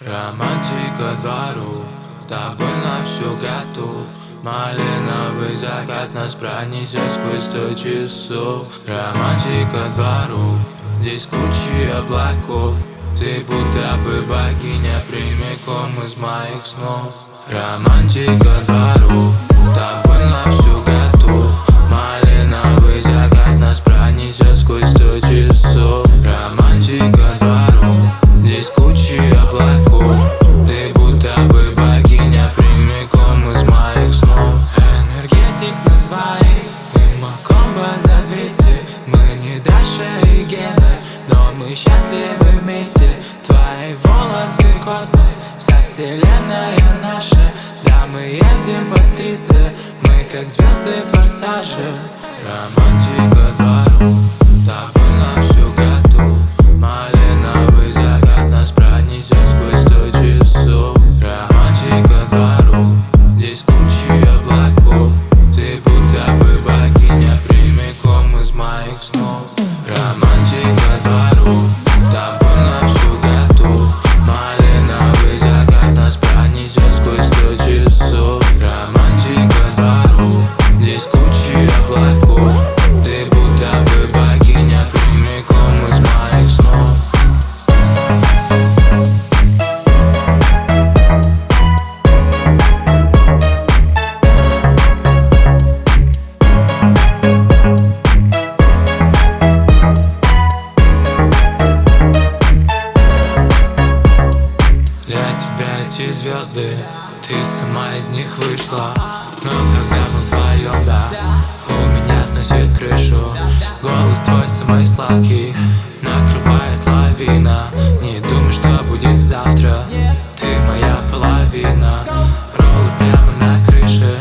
Романтика двору, с тобой на все готов Малиновый закат нас пронесет сквозь сто часов Романтика двору, здесь кучи облаков Ты будто бы богиня прямиком из моих снов Романтика двору, с тобой на все готов Малиновый закат нас пронесет сквозь сто часов не Даша и Гена, но мы счастливы вместе. Твои волосы космос, вся вселенная наша. Да, мы едем по 300, мы как звезды форсажа. Романтика двору, с тобой на все тебя эти звезды, ты сама из них вышла. Но когда мы вдвоем, да, у меня сносит крышу. Голос твой самый сладкий, накрывает лавина. Не думай, что будет завтра, ты моя половина. Роллы прямо на крыше,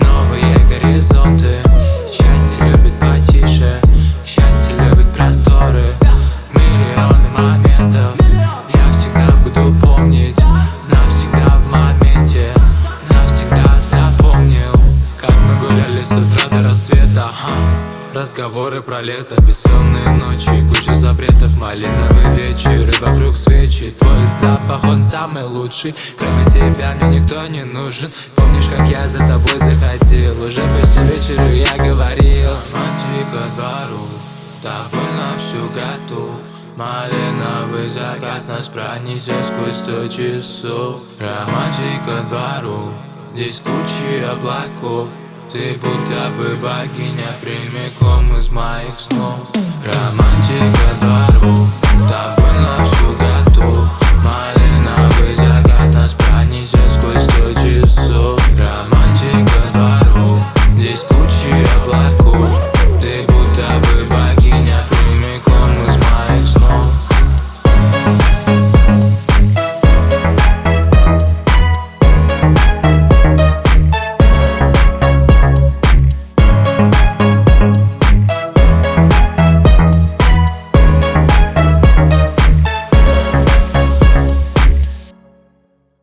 новые горизонты. Счастье любит потише, счастье любит просторы. Миллионы моментов, Разговоры про лето, бессонные ночи Куча запретов, малиновый вечер И вокруг свечи Твой запах, он самый лучший. Кроме тебя мне никто не нужен. Помнишь, как я за тобой заходил? Уже почти вечеру я говорил. Романтика двору, с тобой на все готов Малиновый закат нас пронесет сквозь сто часов. Романтика двору, здесь кучи облаков Ты будто бы богиня прямиком из моих снов. Романтика двору,